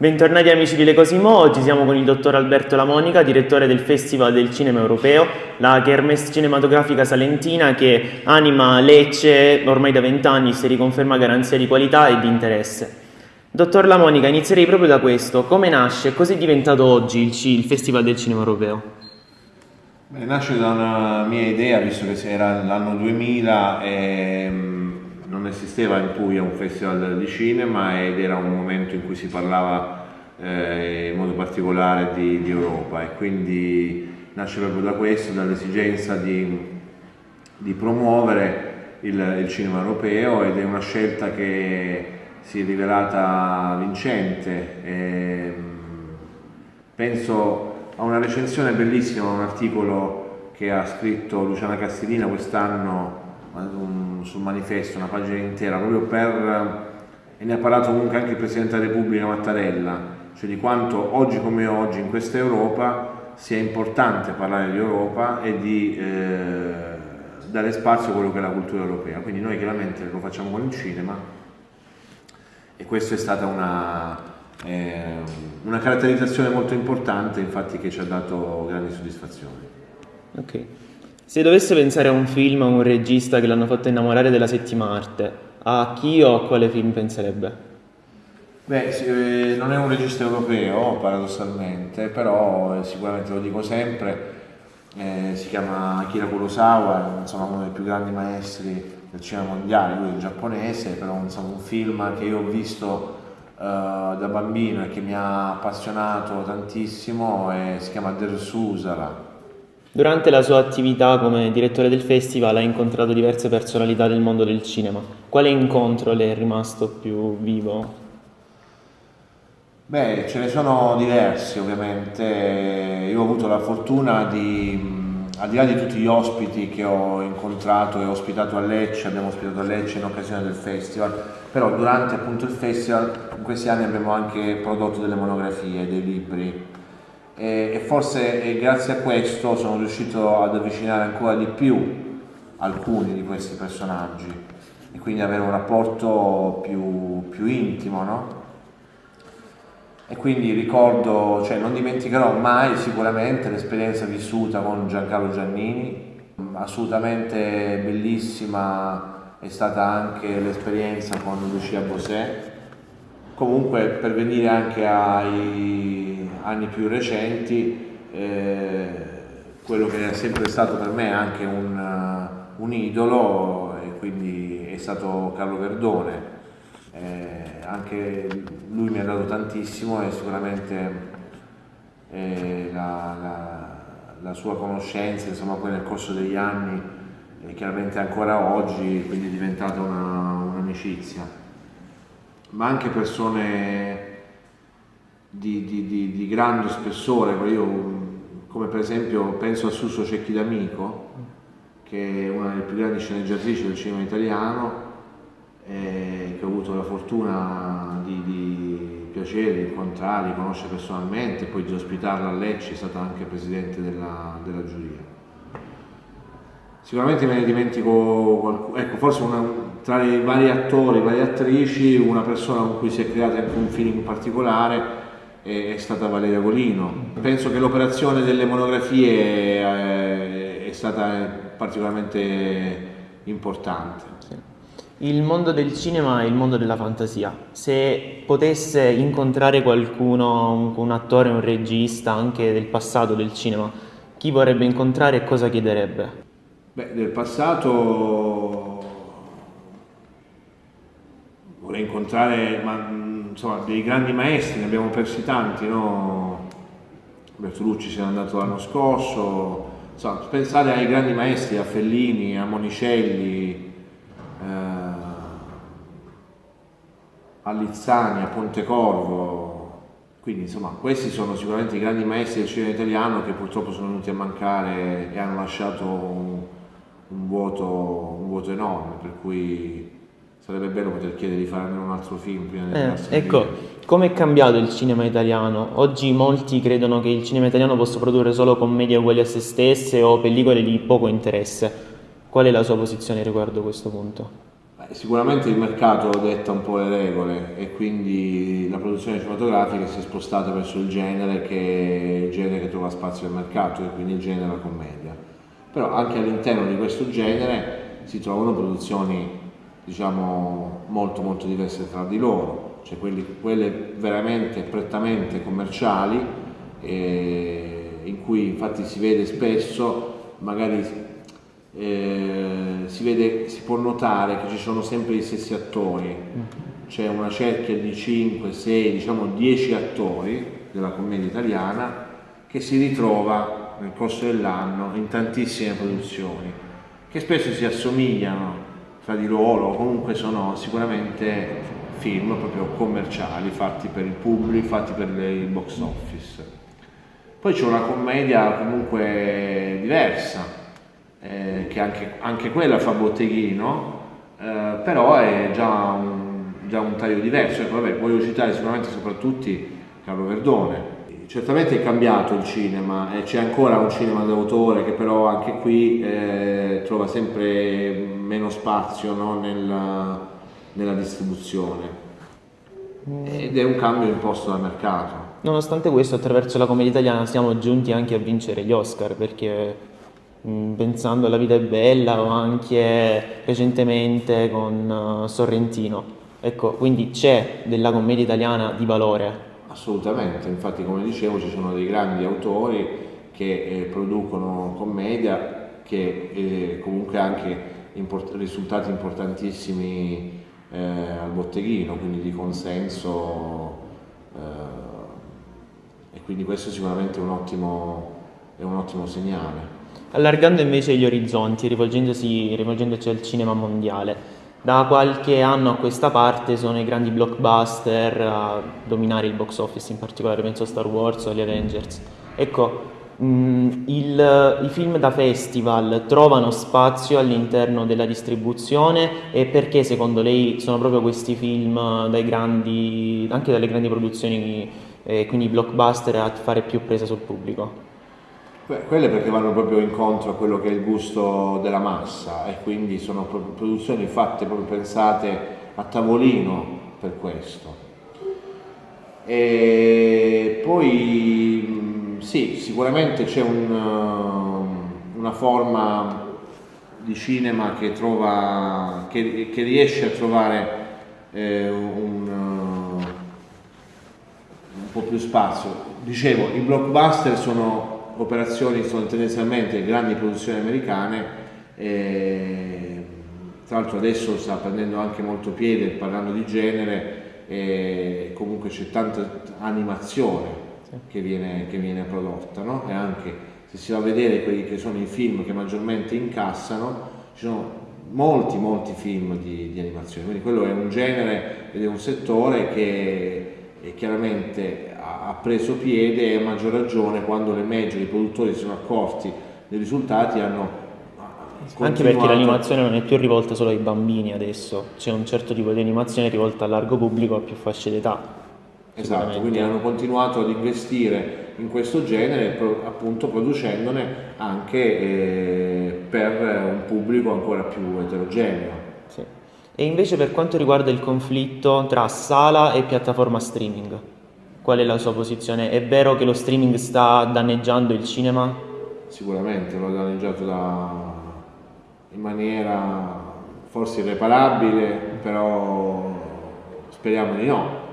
Bentornati amici di Le Cosimo, oggi siamo con il dottor Alberto Lamonica, direttore del Festival del Cinema Europeo, la Kermesse cinematografica salentina che anima Lecce ormai da vent'anni si riconferma garanzia di qualità e di interesse. Dottor Lamonica, inizierei proprio da questo. Come nasce e cos'è diventato oggi il, il Festival del Cinema Europeo? Beh, nasce da una mia idea, visto che era l'anno 2000 e non esisteva in Puglia un festival di cinema ed era un momento in cui si parlava eh, in modo particolare di, di, Europa e quindi nasce proprio da questo, dall'esigenza di, di, promuovere il, il, cinema europeo ed è una scelta che si è rivelata vincente. E, penso a una recensione bellissima, un articolo che ha scritto Luciana Castellina quest'anno sul manifesto, una pagina intera, proprio per, e ne ha parlato comunque anche il Presidente della Repubblica Mattarella, cioè di quanto oggi come oggi in questa Europa sia importante parlare di Europa e di eh, dare spazio a quello che è la cultura europea. Quindi noi chiaramente lo facciamo con il cinema e questa è stata una, eh, una caratterizzazione molto importante infatti che ci ha dato grandi soddisfazioni. Okay. Se dovesse pensare a un film a un regista che l'hanno fatto innamorare della settima arte, a chi o a quale film penserebbe? Beh, eh, non è un regista europeo, paradossalmente, però eh, sicuramente lo dico sempre, eh, si chiama Akira Kurosawa, insomma, uno dei più grandi maestri del cinema mondiale, lui è giapponese, però insomma, un film che io ho visto uh, da bambino e che mi ha appassionato tantissimo e si chiama Der Susara, Durante la sua attività come direttore del festival ha incontrato diverse personalità del mondo del cinema. Quale incontro le è rimasto più vivo? Beh, ce ne sono diversi ovviamente. Io ho avuto la fortuna di, al di là di tutti gli ospiti che ho incontrato e ospitato a Lecce, abbiamo ospitato a Lecce in occasione del festival, però durante appunto il festival in questi anni abbiamo anche prodotto delle monografie, dei libri e, e forse e grazie a questo sono riuscito ad avvicinare ancora di più alcuni di questi personaggi e quindi avere un rapporto più, più intimo, no? E quindi ricordo, cioè non dimenticherò mai sicuramente l'esperienza vissuta con Giancarlo Giannini, assolutamente bellissima è stata anche l'esperienza con Lucia Bosè. Comunque per venire anche ai anni più recenti, eh, quello che è sempre stato per me anche un, uh, un idolo e quindi è stato Carlo Verdone. Eh, anche lui mi ha dato tantissimo e sicuramente eh, la, la, la, sua conoscenza, insomma, poi nel corso degli anni e chiaramente ancora oggi, quindi è diventata un'amicizia. Ma anche persone di, di, di, di grande spessore, io come per esempio penso a Suso Cecchi D'Amico, che è una delle più grandi sceneggiatrici del cinema italiano, eh, che ho avuto la fortuna di, di piacere, di incontrare, di conoscere personalmente, poi di ospitarla a Lecce, è stata anche presidente della, della giuria. Sicuramente me ne dimentico qualcuno, ecco, forse una, tra i vari attori, varie attrici, una persona con cui si è creato anche un feeling particolare è stata Valeria Golino. Penso che l'operazione delle monografie eh, è stata particolarmente importante. Il mondo del cinema è il mondo della fantasia. Se potesse incontrare qualcuno, un attore, un regista, anche del passato del cinema, chi vorrebbe incontrare e cosa chiederebbe? Beh, del passato vorrei incontrare ma, insomma, dei grandi maestri, ne abbiamo persi tanti, no? Bertolucci se n'è andato l'anno scorso, insomma, pensate ai grandi maestri, a Fellini, a Monicelli, eh, a Lizzani, a Pontecorvo, quindi insomma questi sono sicuramente i grandi maestri del cinema italiano che purtroppo sono venuti a mancare e hanno lasciato un, un, vuoto, un vuoto enorme, per cui sarebbe bello poter chiedere di fare almeno un altro film prima di eh, Ecco, come è cambiato il cinema italiano? Oggi molti credono che il cinema italiano possa produrre solo commedie uguali a se stesse o pellicole di poco interesse. Qual è la sua posizione riguardo a questo punto? Sicuramente il mercato detta un po' le regole e quindi la produzione cinematografica si è spostata verso il genere che, il genere che trova spazio nel mercato e quindi il genere la commedia. Però anche all'interno di questo genere si trovano produzioni diciamo molto molto diverse tra di loro, cioè quelli, quelle veramente prettamente commerciali eh, in cui infatti si vede spesso magari eh, si, vede, si può notare che ci sono sempre gli stessi attori, c'è una cerchia di 5, 6, diciamo 10 attori della commedia italiana che si ritrova nel corso dell'anno in tantissime produzioni, che spesso si assomigliano fra di loro, comunque sono sicuramente film proprio commerciali, fatti per il pubblico, fatti per il box office. Poi c'è una commedia comunque diversa, eh, che anche, anche, quella fa botteghino, eh, però è già un, già un, taglio diverso. Ecco, vabbè, voglio citare sicuramente soprattutto Carlo Verdone. Certamente è cambiato il cinema e c'è ancora un cinema d'autore che però anche qui eh, trova sempre meno spazio no, nella, nella distribuzione ed è un cambio imposto dal mercato. Nonostante questo, attraverso la commedia italiana siamo giunti anche a vincere gli Oscar perché Mm, pensando alla vita è bella o anche recentemente con uh, Sorrentino. Ecco, quindi c'è della commedia italiana di valore. Assolutamente, infatti come dicevo ci sono dei grandi autori che eh, producono commedia che eh, comunque anche import- risultati importantissimi eh, al botteghino, quindi di consenso eh, e quindi questo sicuramente è un ottimo, è un ottimo segnale allargando invece gli orizzonti, rivolgendoci al cinema mondiale. Da qualche anno a questa parte sono i grandi blockbuster a dominare il box office, in particolare penso a Star Wars o agli Avengers. Ecco, mh, il, i film da festival trovano spazio all'interno della distribuzione e perché secondo lei sono proprio questi film dai grandi, anche dalle grandi produzioni, eh, quindi blockbuster, a fare più presa sul pubblico? Quelle perché vanno proprio incontro a quello che è il gusto della massa e quindi sono produzioni fatte proprio pensate a tavolino per questo. E poi sì, sicuramente c'è un, uh, una forma di cinema che, trova, che, che riesce a trovare eh, un, uh, un po' più spazio. Dicevo, i blockbuster sono operazioni sono tendenzialmente grandi produzioni americane, e, tra l'altro adesso sta prendendo anche molto piede parlando di genere, e comunque c'è tanta animazione che viene, che viene prodotta no? e anche se si va a vedere quelli che sono i film che maggiormente incassano, ci sono molti molti film di, di animazione, quindi quello è un genere ed è un settore che chiaramente ha preso piede e a maggior ragione quando le major, i produttori si sono accorti dei risultati hanno anche perché l'animazione non è più rivolta solo ai bambini adesso, c'è un certo tipo di animazione rivolta al largo pubblico a più fasce d'età. Esatto, quindi hanno continuato ad investire in questo genere, appunto producendone anche eh, per un pubblico ancora più eterogeneo. Sì. E invece per quanto riguarda il conflitto tra sala e piattaforma streaming, qual è la sua posizione? È vero che lo streaming sta danneggiando il cinema? Sicuramente lo ha danneggiato da... in maniera forse irreparabile, però speriamo di no.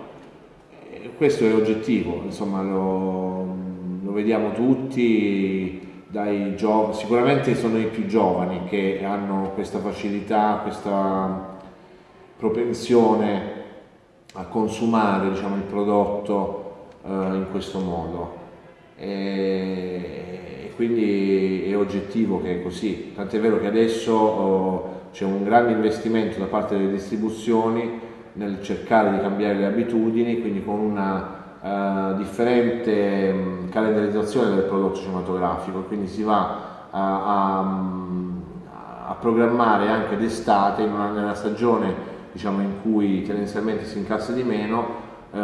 Questo è oggettivo, insomma lo, lo vediamo tutti, dai giovani, sicuramente sono i più giovani che hanno questa facilità, questa propensione a consumare diciamo, il prodotto eh, in questo modo. E, quindi è oggettivo che è così, tant'è vero che adesso oh, c'è un grande investimento da parte delle distribuzioni nel cercare di cambiare le abitudini, quindi con una uh, differente um, calendarizzazione del prodotto cinematografico, quindi si va a, a, a programmare anche d'estate, nella stagione diciamo, in cui tendenzialmente si incassa di meno eh,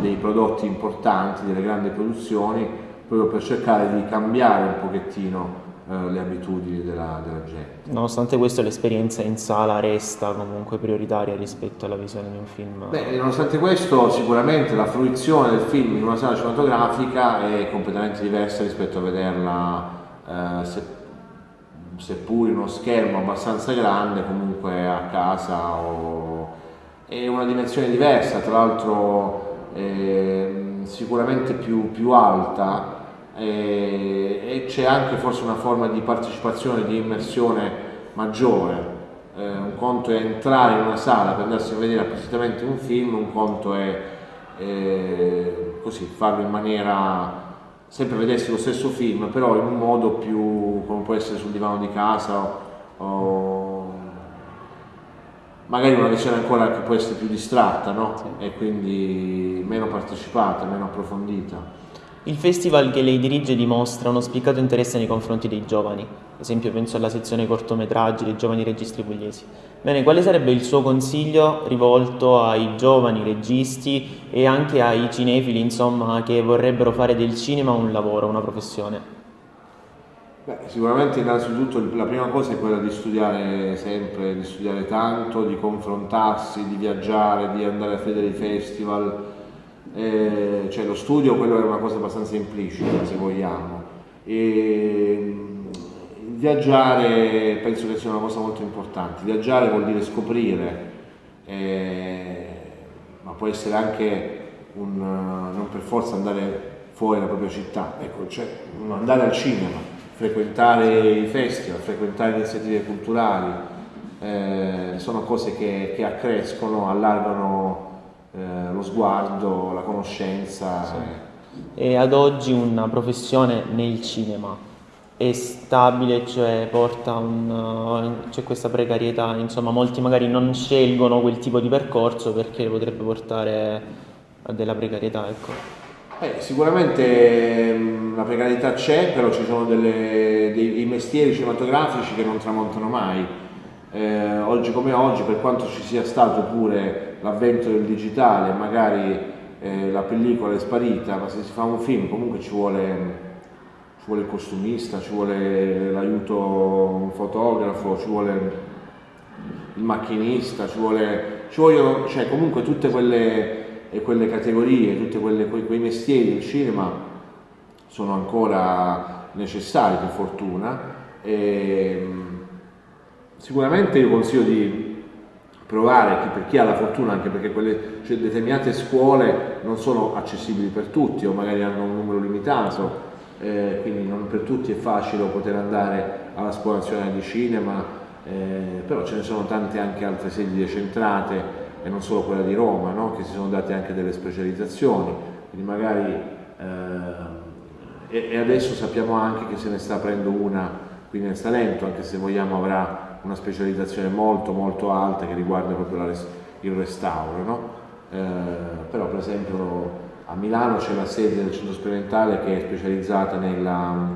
dei prodotti importanti, delle grandi produzioni, proprio per cercare di cambiare un pochettino eh, le abitudini della, della, gente. Nonostante questo l'esperienza in sala resta comunque prioritaria rispetto alla visione di un film? Beh, nonostante questo sicuramente la fruizione del film in una sala cinematografica è completamente diversa rispetto a vederla eh, se, seppur uno schermo abbastanza grande comunque a casa o... è una dimensione diversa, tra l'altro eh, sicuramente più, più alta e, e c'è anche forse una forma di partecipazione, di immersione maggiore. Eh, un conto è entrare in una sala per andarsi a vedere appositamente un film, un conto è eh, così, farlo in maniera sempre vedersi lo stesso film, però in un modo più come può essere sul divano di casa o, magari una versione ancora che può essere più distratta no? sì. e quindi meno partecipata, meno approfondita. Il festival che lei dirige dimostra uno spiccato interesse nei confronti dei giovani, ad esempio penso alla sezione cortometraggi dei giovani registi pugliesi. Bene, quale sarebbe il suo consiglio rivolto ai giovani registi e anche ai cinefili, insomma, che vorrebbero fare del cinema un lavoro, una professione? Beh, sicuramente innanzitutto la prima cosa è quella di studiare sempre, di studiare tanto, di confrontarsi, di viaggiare, di andare a vedere i festival, eh, cioè lo studio quello è una cosa abbastanza implicita se vogliamo. E viaggiare penso che sia una cosa molto importante. Viaggiare vuol dire scoprire eh, ma può essere anche un, non per forza andare fuori dalla propria città. Ecco, cioè andare al cinema frequentare i festival frequentare iniziative culturali eh, sono cose che, che accrescono allargano eh, lo sguardo, la conoscenza. Sì. E ad oggi una professione nel cinema è stabile, cioè porta un, c'è questa precarietà, insomma molti magari non scelgono quel tipo di percorso perché potrebbe portare a della precarietà. Ecco. Eh, sicuramente mh, la precarietà c'è, però ci sono delle, dei, dei, mestieri cinematografici che non tramontano mai. Eh, oggi come oggi, per quanto ci sia stato pure l'avvento del digitale, magari eh, la pellicola è sparita, ma se si fa un film comunque ci vuole, ci vuole il costumista, ci vuole l'aiuto un fotografo, ci vuole il macchinista, ci, vuole, ci vogliono, cioè comunque tutte quelle, quelle categorie, tutti quei, mestieri del cinema sono ancora necessari per fortuna. E, sicuramente io consiglio di provare per chi ha la fortuna, anche perché quelle, cioè, determinate scuole non sono accessibili per tutti o magari hanno un numero limitato, eh, quindi non per tutti è facile poter andare alla scuola nazionale di cinema, eh, però ce ne sono tante anche altre sedi decentrate e non solo quella di Roma, no? che si sono date anche delle specializzazioni, quindi magari eh, e, adesso sappiamo anche che se ne sta aprendo una qui nel Salento, anche se vogliamo avrà una specializzazione molto molto alta che riguarda proprio res il restauro, no? eh, però per esempio a Milano c'è la sede del centro sperimentale che è specializzata nella,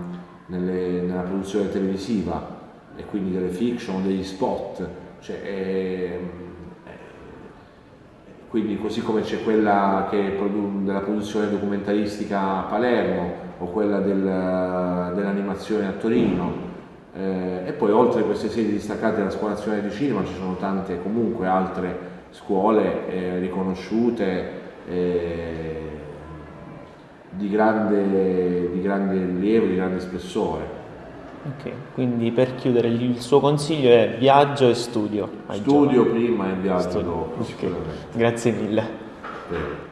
nelle, nella produzione televisiva e quindi delle fiction, degli spot, cioè, è, quindi così come c'è quella produ della produzione documentaristica a Palermo o quella del, dell'animazione a Torino, eh, e poi oltre a queste sedi distaccate della Scuola Nazionale di Cinema ci sono tante comunque altre scuole eh, riconosciute eh, di, grande, di grande rilievo, di grande spessore. Ok, quindi per chiudere il suo consiglio è viaggio e studio. Studio prima e viaggio studio. dopo, okay. Grazie mille. Bene.